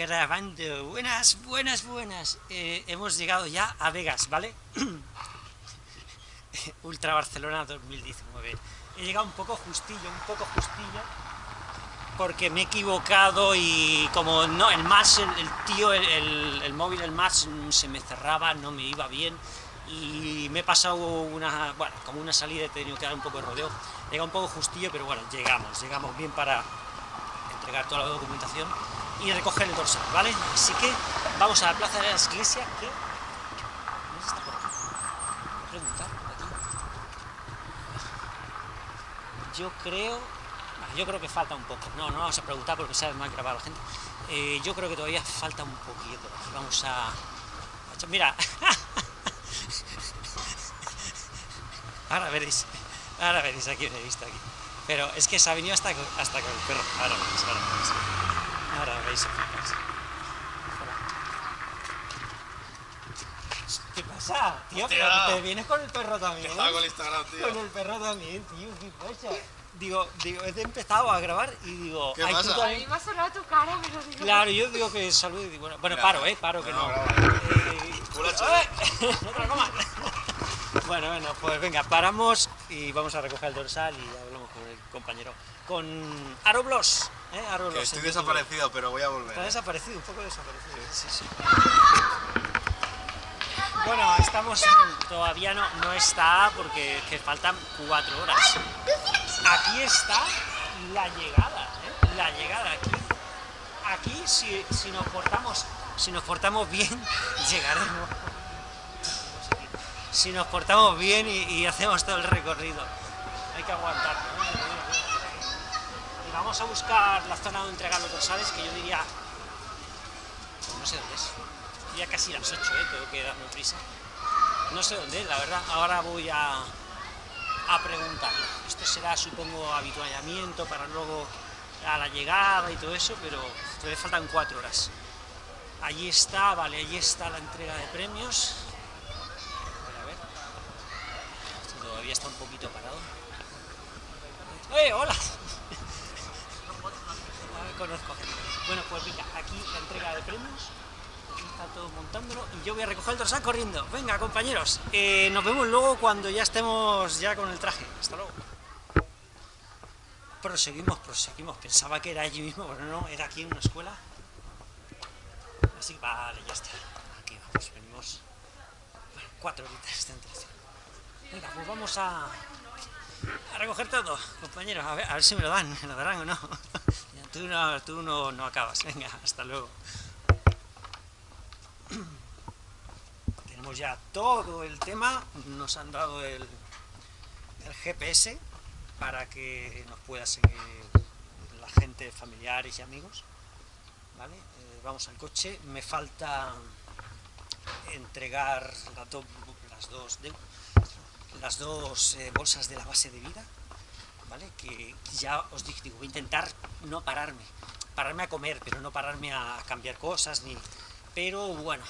grabando. Buenas, buenas, buenas. Eh, hemos llegado ya a Vegas, ¿vale? Ultra Barcelona 2019. He llegado un poco justillo, un poco justillo, porque me he equivocado y como no, el más, el, tío, el, el, móvil, el más se me cerraba, no me iba bien y me he pasado una, bueno, como una salida, he tenido que dar un poco de rodeo. He llegado un poco justillo, pero bueno, llegamos, llegamos bien para entregar toda la documentación y recoger el dorsal, ¿vale? Así que vamos a la plaza de la iglesia, que... ¿No está por aquí? Preguntar, aquí. Yo creo... Yo creo que falta un poco. No, no vamos a preguntar porque sabe más grabar la gente. Eh, yo creo que todavía falta un poquito. Vamos a... Mira. ahora veréis. Ahora veréis aquí he visto aquí. Pero es que se ha venido hasta, hasta con el perro. Ahora veréis, ahora veréis. Ahora veis ¿Qué pasa, tío? Pero te vienes con el perro también. Estaba con el Instagram, tío. Con el perro también, tío. ¿Qué pasa? Digo, digo, he empezado a grabar y digo... ¿Qué pasa? A mí me ha sonado tu cara, pero digo... Claro, yo digo que salud y digo, bueno, bueno paro, eh, paro, que no. no. Eh, lo comas. Bueno, bueno, pues venga, paramos y vamos a recoger el dorsal y hablamos con el compañero. Con Aroblos. ¿Eh? Que estoy desaparecido, pero voy a volver. Está ¿eh? desaparecido, un poco desaparecido. Sí, sí. Bueno, estamos en, todavía no, no está porque que faltan cuatro horas. Aquí está la llegada, ¿eh? la llegada aquí. Aquí si, si nos portamos, si nos portamos bien, llegaremos si nos portamos bien y, y, hacemos todo el recorrido. Hay que aguantar. ¿no? Vamos a buscar la zona donde entregar los dorsales, que yo diría... Pues no sé dónde es. Ya casi las 8, ¿eh? tengo que darme prisa. No sé dónde es, la verdad. Ahora voy a, a preguntar. Esto será, supongo, habituallamiento para luego a la llegada y todo eso, pero todavía faltan 4 horas. Allí está, vale, allí está la entrega de premios. todavía está un poquito parado. ¡Eh, hola! No conozco gente. Bueno, pues venga, aquí la entrega de premios. Aquí está todo montándolo y yo voy a recoger el dorsal corriendo. Venga, compañeros, eh, nos vemos luego cuando ya estemos ya con el traje. Hasta luego. Proseguimos, proseguimos. Pensaba que era allí mismo, pero no, era aquí en una escuela. Así que vale, ya está. Aquí vamos, venimos. cuatro horitas de entrega. Venga, pues vamos a, a recoger todo, compañeros, a ver, a ver, si me lo dan, me lo darán o no. Tú no, tú no, no acabas, venga, hasta luego. Tenemos ya todo el tema, nos han dado el, GPS para que nos pueda seguir la gente, familiares y amigos. ¿Vale? Eh, vamos al coche, me falta entregar las dos eh, bolsas de la base de vida, Que ya os digo, voy a intentar no pararme, pararme a comer, pero no pararme a cambiar cosas, ni... Pero bueno,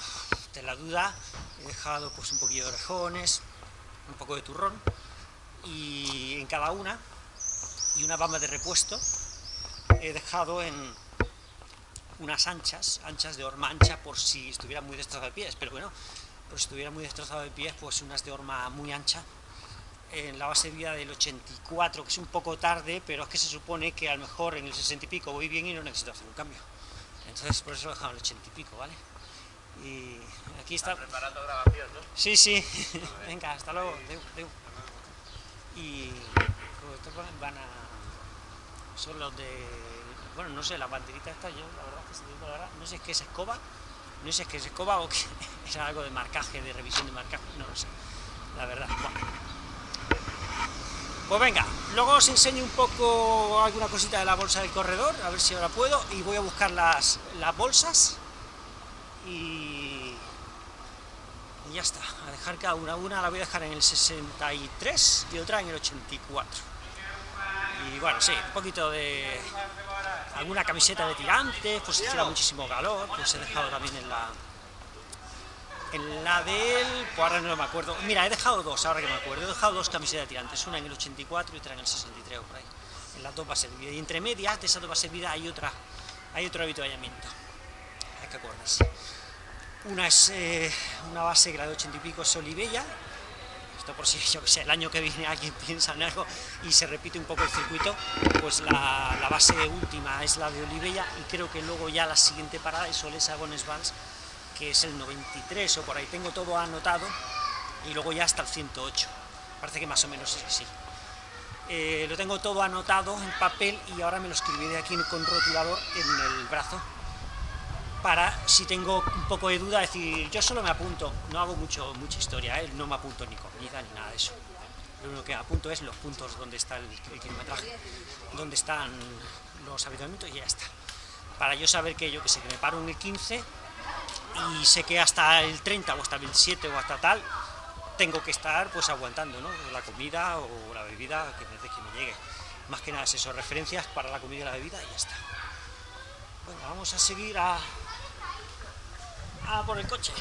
de la duda he dejado pues un poquillo de orejones, un poco de turrón, y en cada una, y una bamba de repuesto, he dejado en unas anchas, anchas de horma ancha, por si estuviera muy destrozado de pies, pero bueno, por si estuviera muy destrozado de pies, pues unas de horma muy ancha, en la base de vida del 84, que es un poco tarde, pero es que se supone que a lo mejor en el 60 y pico voy bien y no necesito hacer un cambio. Entonces por eso lo he dejado el 80 y pico, ¿vale? Y aquí está... ¿Estás preparando grabación, ¿no? Sí, sí. Venga, hasta luego. Deu, deu. Y pues, estos van a... Son los de... Bueno, no sé, la banderita esta, yo la verdad que se digo la verdad, no sé qué es escoba, no sé si es que es escoba o que es algo de marcaje, de revisión de marcaje, no lo sé, la verdad. Pues venga, luego os enseño un poco alguna cosita de la bolsa del corredor, a ver si ahora puedo, y voy a buscar las, las bolsas y, y ya está, a dejar cada una, una la voy a dejar en el 63 y otra en el 84. Y bueno, sí, un poquito de alguna camiseta de tirantes, pues si muchísimo calor, pues he dejado también en la, en la del... pues ahora no me acuerdo, mira, he dejado dos, ahora que me acuerdo, he dejado dos camisetas de tirantes, una en el 84 y otra en el 63 o por ahí, en las dos bases de vida, y entre medias de esas dos bases de vida hay otra, hay otro habituallamiento. que acordarse. Una es eh, una base grado 80 y pico, es Olivella, esto por si yo que sé, el año que viene alguien piensa en algo y se repite un poco el circuito, pues la, la base última es la de Olivella y creo que luego ya la siguiente parada es Olesa Bonesvals, que es el 93 o por ahí, tengo todo anotado y luego ya hasta el 108, parece que más o menos es así. Eh, lo tengo todo anotado en papel y ahora me lo escribiré aquí con rotulador en el brazo para, si tengo un poco de duda, decir, yo solo me apunto, no hago mucho, mucha historia, ¿eh? no me apunto ni comida ni nada de eso. Lo único que apunto es los puntos donde está el, el kilometraje, donde están los habituamientos y ya está. Para yo saber que yo que sé, que me paro en el 15 y sé que hasta el 30 o hasta el 27 o hasta tal, tengo que estar pues aguantando, ¿no? La comida o la bebida que desde que me llegue. Más que nada es eso, referencias para la comida y la bebida y ya está. Bueno, vamos a seguir a, a por el coche.